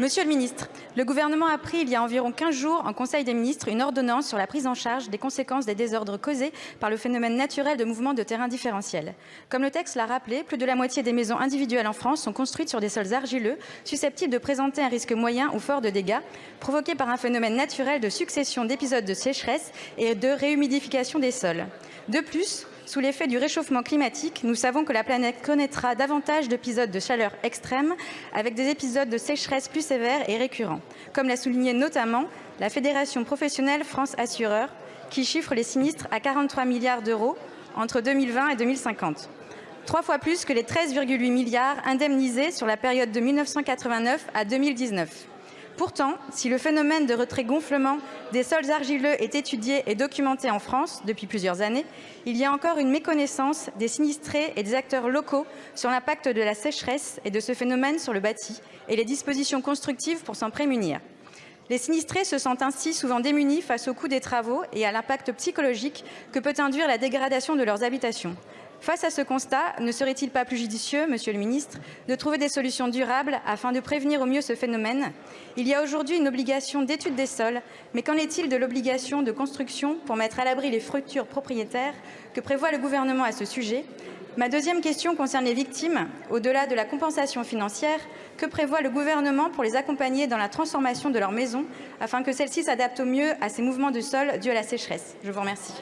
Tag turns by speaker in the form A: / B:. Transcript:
A: Monsieur le ministre, le Gouvernement a pris il y a environ 15 jours en Conseil des ministres une ordonnance sur la prise en charge des conséquences des désordres causés par le phénomène naturel de mouvement de terrain différentiel. Comme le texte l'a rappelé, plus de la moitié des maisons individuelles en France sont construites sur des sols argileux susceptibles de présenter un risque moyen ou fort de dégâts provoqués par un phénomène naturel de succession d'épisodes de sécheresse et de réhumidification des sols. De plus, sous l'effet du réchauffement climatique, nous savons que la planète connaîtra davantage d'épisodes de chaleur extrême, avec des épisodes de sécheresse plus sévères et récurrents, comme l'a souligné notamment la Fédération professionnelle France Assureurs, qui chiffre les sinistres à 43 milliards d'euros entre 2020 et 2050 trois fois plus que les 13,8 milliards indemnisés sur la période de 1989 à 2019. Pourtant, si le phénomène de retrait-gonflement des sols argileux est étudié et documenté en France depuis plusieurs années, il y a encore une méconnaissance des sinistrés et des acteurs locaux sur l'impact de la sécheresse et de ce phénomène sur le bâti et les dispositions constructives pour s'en prémunir. Les sinistrés se sentent ainsi souvent démunis face au coût des travaux et à l'impact psychologique que peut induire la dégradation de leurs habitations. Face à ce constat, ne serait-il pas plus judicieux, Monsieur le ministre, de trouver des solutions durables afin de prévenir au mieux ce phénomène? Il y a aujourd'hui une obligation d'étude des sols, mais qu'en est-il de l'obligation de construction pour mettre à l'abri les futurs propriétaires que prévoit le Gouvernement à ce sujet? Ma deuxième question concerne les victimes. Au-delà de la compensation financière, que prévoit le Gouvernement pour les accompagner dans la transformation de leur maison afin que celle-ci s'adapte au mieux à ces mouvements de sol dus à la sécheresse? Je vous remercie.